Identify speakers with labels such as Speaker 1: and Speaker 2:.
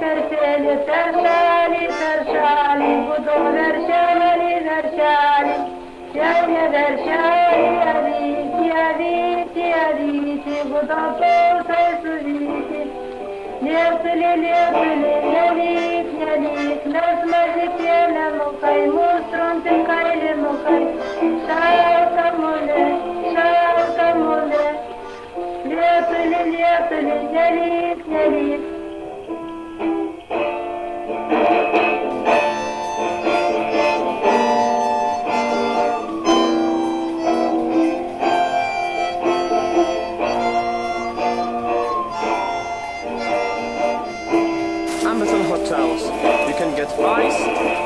Speaker 1: perșeni, sărșani, sărșani, cu două verșani, verșani, cel de verșani, adici, adici, adici, cu totul să-i suvici. Nefile, nefile, nelit, nelit, nas mazitele mukai, mustrum pe caile mukai, șauca mule, șauca mule. Nefile, nefile, nelit, nelit,
Speaker 2: Nice.